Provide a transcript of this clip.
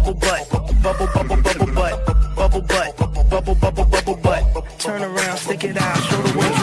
bubble butt, bubble bubble bubble butt, bubble butt, bubble bubble bubble butt. Turn around, stick it out, show the way.